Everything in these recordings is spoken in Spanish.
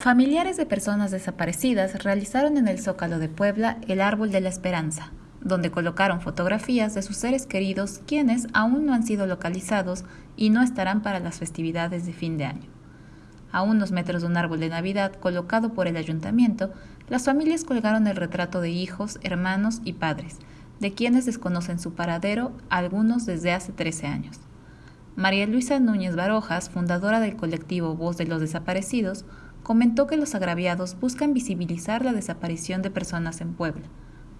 Familiares de personas desaparecidas realizaron en el Zócalo de Puebla el Árbol de la Esperanza, donde colocaron fotografías de sus seres queridos quienes aún no han sido localizados y no estarán para las festividades de fin de año. A unos metros de un árbol de Navidad colocado por el ayuntamiento, las familias colgaron el retrato de hijos, hermanos y padres, de quienes desconocen su paradero, algunos desde hace 13 años. María Luisa Núñez Barojas, fundadora del colectivo Voz de los Desaparecidos, comentó que los agraviados buscan visibilizar la desaparición de personas en Puebla,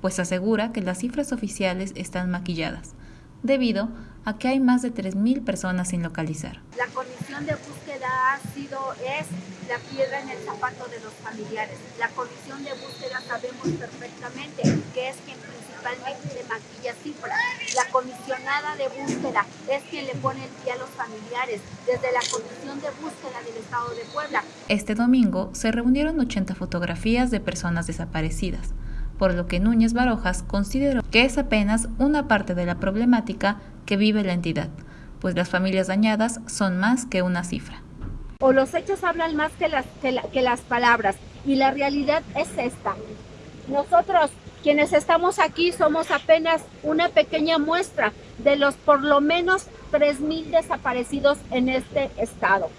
pues asegura que las cifras oficiales están maquilladas, debido a que hay más de 3.000 personas sin localizar. La comisión de búsqueda ha sido, es la piedra en el zapato de los familiares. La comisión de búsqueda sabemos perfectamente que es quien principalmente le maquilla cifras. La comisionada de búsqueda es quien le pone el pie a los familiares desde la comisión de búsqueda del Estado de Puebla. Este domingo se reunieron 80 fotografías de personas desaparecidas por lo que Núñez Barojas consideró que es apenas una parte de la problemática que vive la entidad, pues las familias dañadas son más que una cifra. O los hechos hablan más que las, que, las palabras, y la realidad es esta. Nosotros, quienes estamos aquí, somos apenas una pequeña muestra de los por lo menos 3.000 desaparecidos en este estado.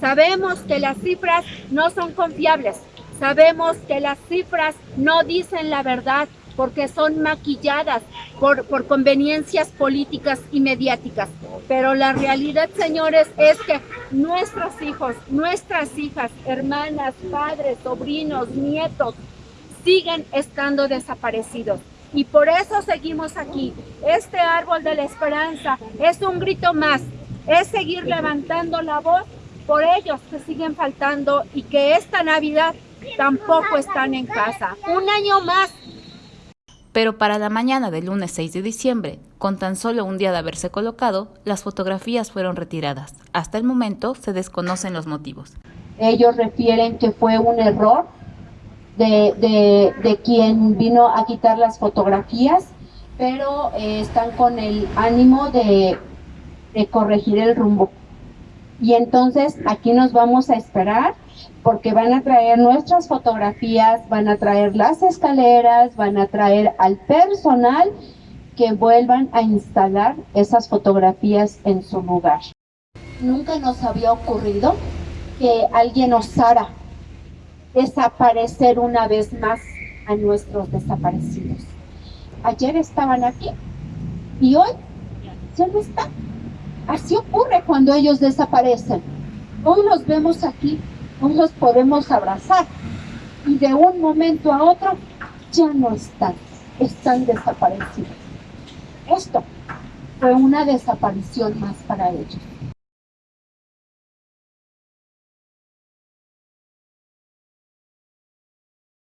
Sabemos que las cifras no son confiables, Sabemos que las cifras no dicen la verdad porque son maquilladas por, por, conveniencias políticas y mediáticas. Pero la realidad, señores, es que nuestros hijos, nuestras hijas, hermanas, padres, sobrinos, nietos, siguen estando desaparecidos. Y por eso seguimos aquí. Este árbol de la esperanza es un grito más, es seguir levantando la voz por ellos que siguen faltando y que esta Navidad tampoco están en casa. Un año más. Pero para la mañana del lunes 6 de diciembre, con tan solo un día de haberse colocado, las fotografías fueron retiradas. Hasta el momento se desconocen los motivos. Ellos refieren que fue un error de, de, quien vino a quitar las fotografías, pero eh, están con el ánimo de, de corregir el rumbo. Y entonces aquí nos vamos a esperar porque van a traer nuestras fotografías, van a traer las escaleras, van a traer al personal que vuelvan a instalar esas fotografías en su lugar. Nunca nos había ocurrido que alguien osara desaparecer una vez más a nuestros desaparecidos. Ayer estaban aquí y hoy ya no están. Así ocurre cuando ellos desaparecen. Hoy los vemos aquí no los podemos abrazar y de un momento a otro ya no están, están desaparecidos. Esto fue una desaparición más para ellos.